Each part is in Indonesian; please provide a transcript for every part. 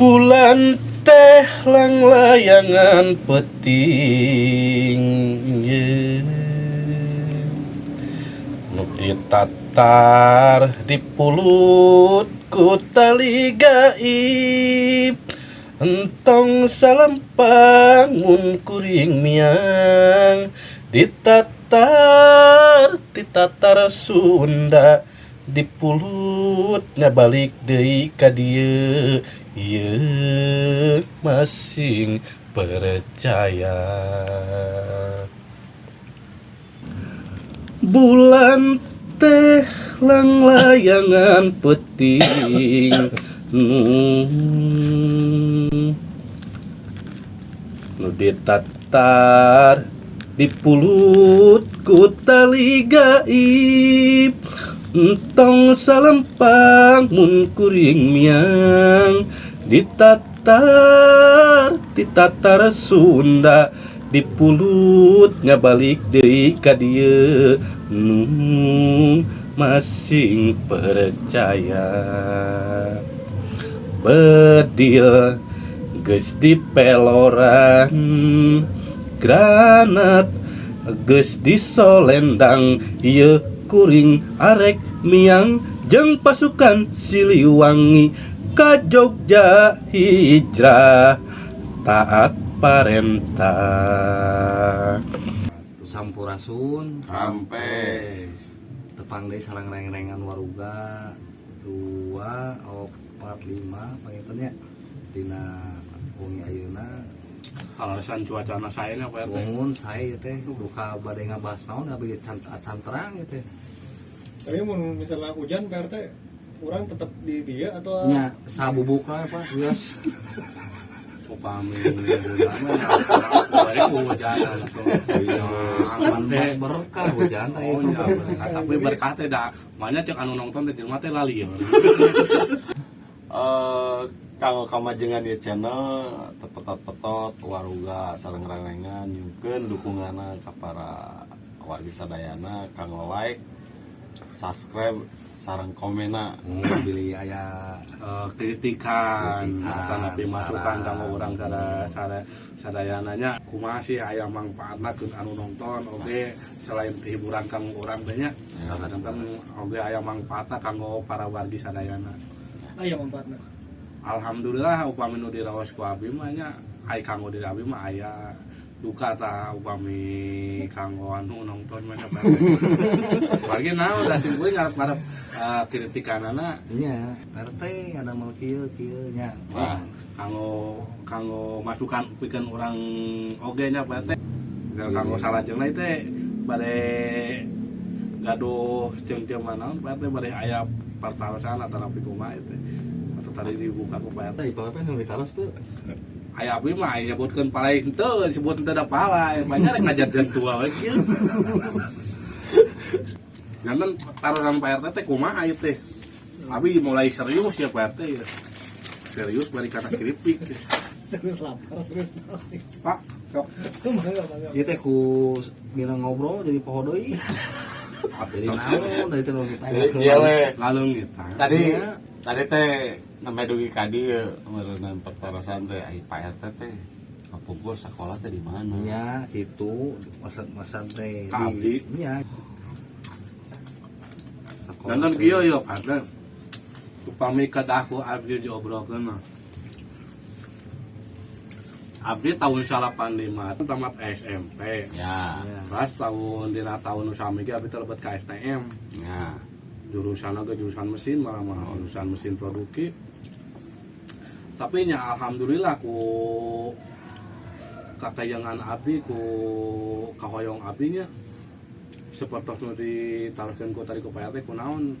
bulan teh lang layangan peting ye. nu ditatar di pulut ku tali gaib entong salampangun kuring miang ditatar ditatar Sunda di pulutnya balik deui ka dieu ieu masing percaya. Bulan teh lang layangan peting. Hmm. nu ditatar di pulut ku tali gaib entong salempang mun kuring miang. Ditatar ditatar Sunda. Di pulutnya balik ka dieu nu masing percaya. Bedil geus dipeloran. Granat geus disolendang. Ieu kuring arek miang jeung pasukan Siliwangi ka Jogja hijrah taat parentah Sampurasun. Hampes. tepang deui sareng reng-rengan waruga. Dua opat lima pangitunnya dina wengi ayeuna alasan cuaca anak saya ini apa ya teh? Bangun saya teh. Duka badai ngabahas naon abi can can terang gitu Tapi mun misalnya hujan PRT kurang tetap di dia atau lah apa geus. Upami bulan kemarin hujan aman banget berkah hujan teh. Oh iya, berkah. tapi berkah teh dah. Banyak cek anu nonton di rumah teh lali ya. eh kalau kamajengan di channel tepetot-petot waruga nyukeun dukunganna ka para warga sadayana kanggo like subscribe sareng komena beli aya Eh, kritikan Kritikan, tapi masukan kamu orang sada sada sadayananya. Kumaha sih aya manfaatna ke anu nonton oke selain hiburan kamu orang banyak Ya, kadang oke aya manfaatna kanggo para wargi sadayana. Ayah manfaatnya Alhamdulillah upami nu diraos ku abi mah nya ai kanggo diri abi mah aya duka ta upami kanggo anu nonton mah Bagi naon da sing ngarep-ngarep uh, kritikanana nya RT ada mau kieu kieu nya Wah. kanggo kanggo masukan pikeun orang oge nya Pak teh. Kanggo salajengna teh bade gaduh jeung teu manaon Pak teh bade aya pertarosan antara teh. Tadi dibuka ku Pak teh. teh ipape nu ditaros tuh Aya abi mah aya nyebutkeun palai henteu disebut henteu da pala banyak rek ngajarkeun tua we kieu. Jangan taruhan Pak RT teh kumaha ieu teh. Abi mulai serius ya Pak RT ya. Serius bari kata keripik. serius lapar serius Pak, sok. bangga bangga ieu teh ku mina ngobrol jadi poho deui jadi naon dari teh nu ditanya iya we Lalu kita. tadi tadi teh namanya dugi kadi ya merenang pertarasan teh ai Pak RT teh kapungkur sekolah teh di mana nya itu masak-masak teh abdi. nya Dan kan kieu ya Pak teh. Upami kadaku abdi diobrolkeun mah. Abdi tahun 85 tamat SMP. ya Pas tahun dina tahun nu sami ge abdi teh lebet ka STM. ya jurusan ke jurusan mesin malah mah jurusan mesin produksi tapi nya alhamdulillah ku kakayangan abdi ku kahoyong abdinya seperti nu ditaruhkeun ku tadi ku PRT ku naon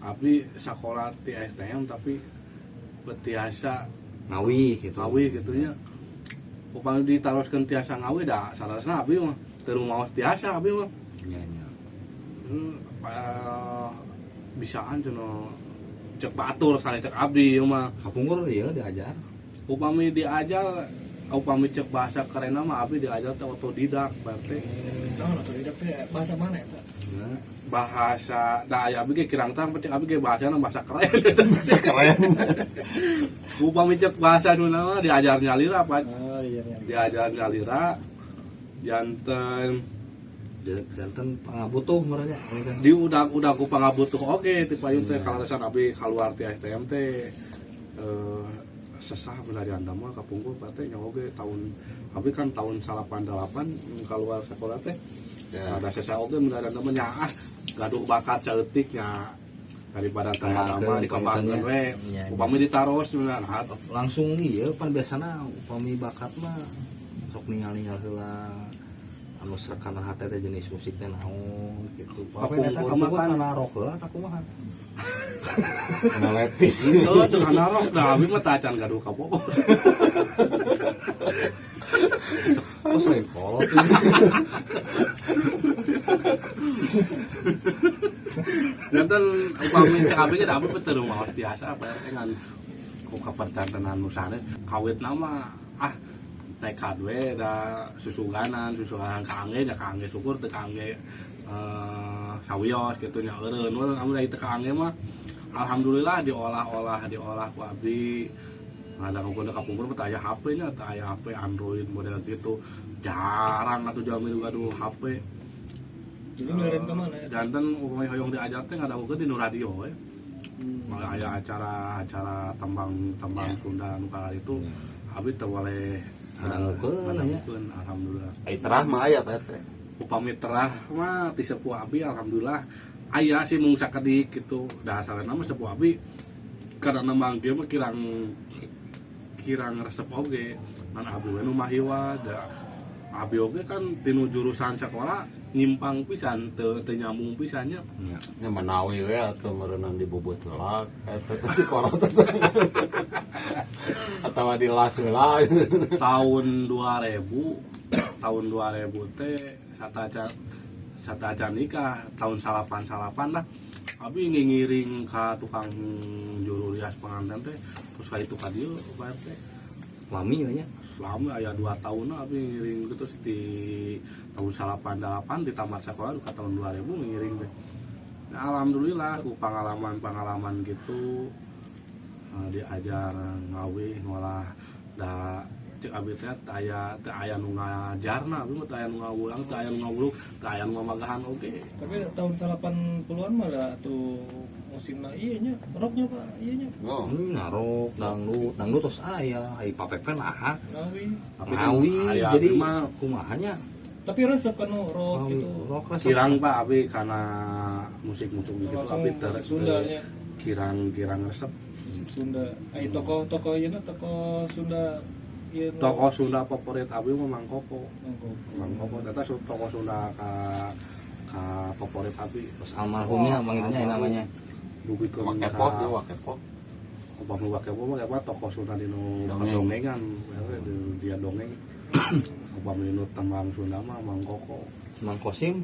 abdi sekolah di STM tapi betiasa ngawi gitu. Ngawi gitu nya. Upami ditaruhkeun tiasa ngawi dah salasna abdi mah. Teu maos tiasa abdi mah. Nya nya Hmm, bisaan cenah cek batur sana cek abdi mah kapungkur ieu diajar. Upami diajar upami cek bahasa keren mah abdi diajar teh otodidak berarti nah atau tidak teh bahasa mana ya Pak? bahasa da aya abdi ge kirang tang cek abdi ge bahasana bahasa keren. Keren. Upami cek bahasa nu nama diajar nyalira pak. Oh iya iya diajar nyalira janten jantan pangabutuh merenya di udah udah aku pangabutuh oke ti payun teh kalau resan abi keluar ti STM teh eh sesah anda mah kapungkur teh nya oge tahun abi kan tahun 88 keluar sekolah teh Ya. ada sesah oge benar anda mah nya ah gaduh bakat ceutik nya daripada teh Kembangkeun, nama dikembangkeun we Iya, iya. upami ditaros benar nah, langsung iya pan biasana upami bakat mah sok ningali heula anu sakana hate teh jenis musik teh naon gitu. Apa eta kamu mah kan- kana rock heula tak kumaha? Kena lepis. Itu dengan narok dah abi mah tacan gaduh kapopo. Oh selain kolot Jantan upami cek abi ge da abi betul maos biasa apa ya dengan ku kapercantenan nusane kawit nama ah nekat we da susuganan susuganan kaangge nya kaangge syukur teu kaangge eh sawios gitu nya eureun. We amun da teu kaangge mah alhamdulillah diolah-olah diolah ku abi ada ngomong kapungkur mah teu aya HP nya teu aya HP Android model gitu. Jarang atuh jamin gaduh HP. Jadi ngelirin ke mana ya? jantan upamanya hoyong diajar teh ada mungkin di nu radio we. Malah aya acara acara tembang tembang Sunda nu kala itu abi teu boleh Ngadangukeun, ngadangukeun, alhamdulillah. Ai terah mah aya Pak RT. upami terah mah ti sepuh abi alhamdulillah. Aya sih mung sakedik gitu. Dasarna mah sepuh abi. Karena nembang dia kirang kirang resep oge. Man abi we nu mahiwa da abi oge kan tinu jurusan sekolah nyimpang pisan teu teu nyambung pisannya Nya menawi we atuh meureunang dibobot heula RT teh kolot. Atawa di las heula. tahun 2000 tahun 2000 teh sataca sataca nikah tahun salapan salapan lah abi ngiring ka tukang juru rias pengantin teh terus ka itu ka dieu Pak RT Lami we nya. Selama aya dua tahun abi ngiring gitu di tahun salapan delapan di tamat sekolah ke tahun 2000 ngiring teh nah, alhamdulillah ku pengalaman pengalaman gitu eh, diajar ngawi ngolah da cek abi teh aya teu aya nu ngajarna abi mah aya nu ngawulang teu aya nu ngawuluk aya nu ngamagahan oge tapi tahun 80-an mah tuh musimnya iya nya rocknya pak. Iya nya Oh. Hmm, narok dangdut, dangdut terus aya, ai papepen aha. ngawi. Ngawi. aya jadi abi mah kumaha nya? tapi resep kan rock Ngawi, gitu. Rock resep. kirang pak abi karena musik-musik gitu langsung abi ter musik Sunda nya kirang-kirang resep. Musik Sunda. Ay toko toko iya na toko Sunda iya toko Sunda favorit abi mah Mang Koko Mangko. Mang Koko data su- toko Sunda ka ka favorit abi. Terus almarhumnya manggilnya yang namanya. Dugi ke Wakepoh ya wakepoh. Upah nu wake mah apa toko Sunda dinu Dongeng. dongeng dia dongeng upah dinu tembang Sunda mah Mang Koko Mang Kosim.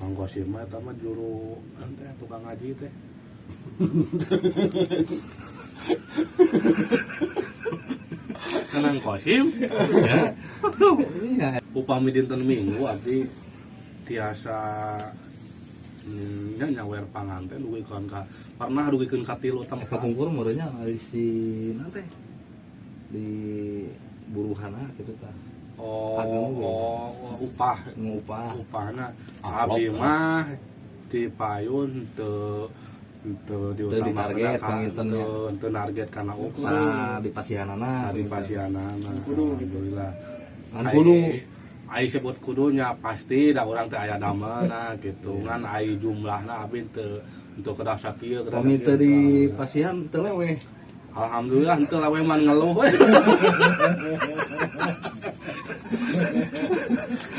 Mang Kosim mah eta mah juru ente tukang ngaji teh Kenang Kosim ya Iya. upami dinten minggu abdi tiasa nya nyawer panganten dugikeun ka pernah dugikeun ka tilu tempat kungkur merenya di si nanti di buruhana gitu kan. oh, beda. oh, oh, upah Ngupah. upahna abi kan? mah di payun teu teu diutamakeun ditarget ka- pangintennya. teu teu narget kana upah Sa di pasihanana. di pasianana Kudu. alhamdulillah Ngan kudu. Ai sebut kudunya pasti da urang teh aya damana gitu ngan ai jumlahna abi teu untuk kedah sakieu kedah sakieu. di pasihan teu lewe. Alhamdulillah henteu lawe man ngeluh we.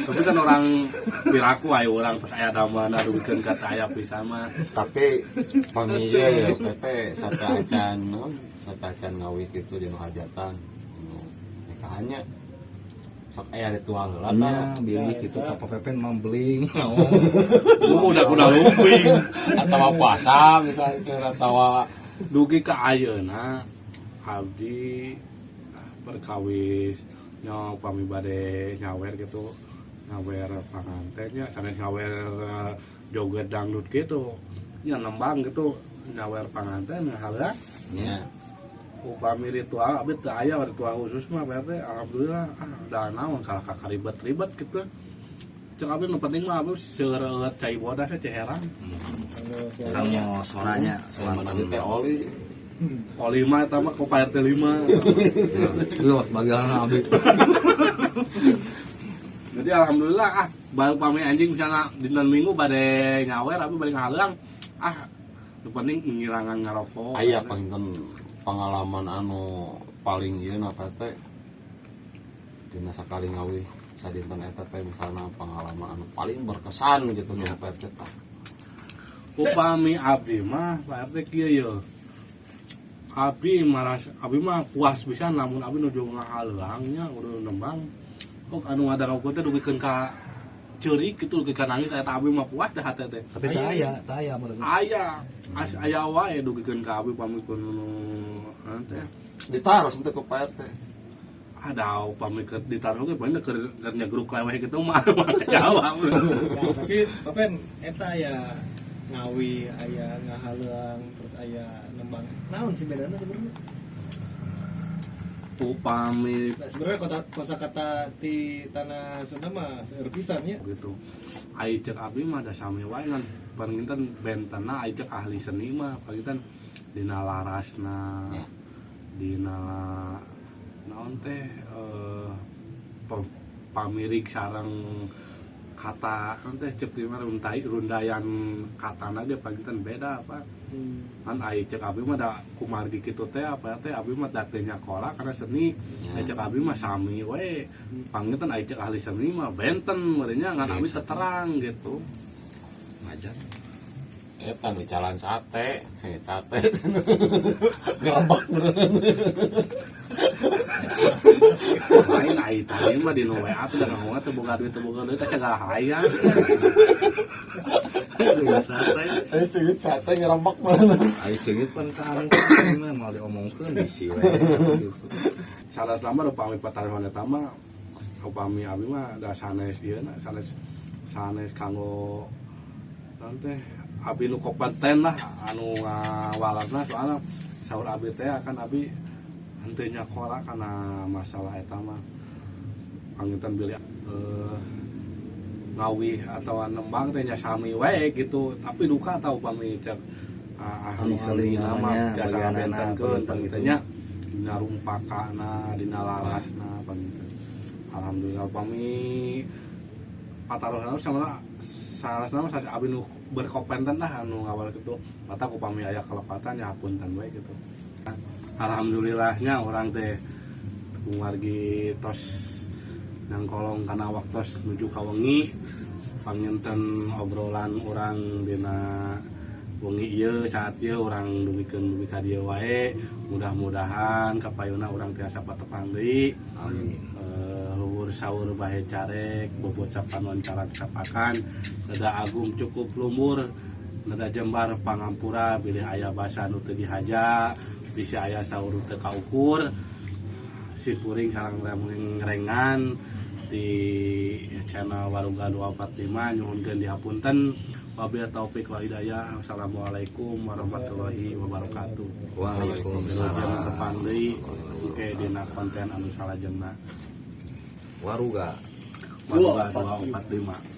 Tapi kan orang piraku aya urang pas aya damana dugikeun ka teh aya pisan mah. Tapi pamilia ya PT sata acan sata acan ngawi gitu di hajatan. Nikahannya sok aya ritual heula Nya tah. bilik itu apa pepen mambling. Lu udah kuda luping. Atawa puasa misalnya atawa Dugi ka ayeuna abdi perkawis nya upami bade nyawer gitu. Nyawer pangantennya sanes nyawer eh, joget dangdut gitu. Nya nembang gitu nyawer panganten halah ya upami ritual abis teu aya ritual khusus mah Pak RT alhamdulillah ah da naon kalah kakak ribet-ribet gitu. Cek abis nu penting mah abis seureut cai bodas teh ceheran kamu suara tadi teh oli. Oli mah eta mah ku Pak RT 5 Yo, bagian abi. jadi alhamdulillah ah balik pami anjing misalnya dinten minggu bade nyawer tapi balik ngalang ah nu penting ngirangan ngarokok. Aya panginten pengalaman anu paling dina sakali ngawi misalna pengalaman anu paling berkesan gitu tah upami abdi mah Pak abdi maras abdi mah puas bisa namun abdi nuju ngahalangnya udah nembang. Kok anu ngadarau teh dugikeun ka ceurik gitu dugikeun ka nangis eta abdi mah puas dah hate teh Tapi tak aya, tak aya menurut. aya as aya wae dugikeun ka abdi pamikeun nu teh. Ditaros untuk ke PT ada upami ke ditaruh ge bener keur keur nyegruk leweh gitu mah. Jawab Ya, tapi papen eta ya ngawi aya ngahalang terus aya nembang. Naon sih bedanya sebenarnya upami nah, sebenarnya kota kosakata di tanah Sunda mah seueur pisan ya. Gitu. Ai cek abdi mah da sami wae ngan panginten bentena ai cek ahli seni mah. Panginten dina larasna. Ya. dina naon teh eh, pamirig sareng kata teh cek di rundayan katana ge panginten beda apa kan ai cek abdi mah da kumargi kitu teh apa teh abdi mah datenya kola karena seni. Ya. ai cek abdi mah sami we. Panginten ai cek ahli seni mah benten merenya ngan teu terang gitu. Ngajar. eta nu jalan sate sate. Ngerebek lain ai tadi mah di no WA teh da ngomong teh boga duit teh boga duit teh cegah hayang santai eh sing sate ngerebek mana? Ai seungit pan kan mah mau diomongkeun bisi we. salah selama upami pataruhan eta mah upami abi mah da sanes ieu na sanes sanes kanggo naon teh abi nu kompeten lah anu ngawalatna soalnya saur abi teh akan abi henteu nyakola karena masalah eta mah. Panginten bilih eh, ngawi atau nembang teh nya sami wae gitu. Tapi duka tau upami cek ah, ahli Anu ahli seni nama namanya, jasa bentenkeun begitu. pangitanya dina rumpakana dina larasna pangiteu alhamdulillah upami pataruhan sama salah nama saya abi nu berkompeten lah anu ngawal gitu mata upami aya kelepatan ya punten we gitu alhamdulillahnya orang teh kumargi tos nang kolong kana waktos menuju ka wengi panginten obrolan orang dina wengi ieu saat ieu orang dumikeun dugi ka dieu wae. Mudah-mudahan kapayuna orang tiasa patepang deui. Amin. Eh, luhur sahur bahe carek bobocapan wancaran sapakan. Nada agung cukup lumur nada jembar pangampura bilih ayah basa nu teu dihaja bisa ayah sahur teu kaukur si puring sareng rengan di channel Warungga 245 nyuhunkeun dihapunten wabillahi taufik wal hidayah. Wassalamualaikum warahmatullahi wabarakatuh. Waalaikumsalam. Deui oke dina konten anu salajengna. Waruga. Warungga 245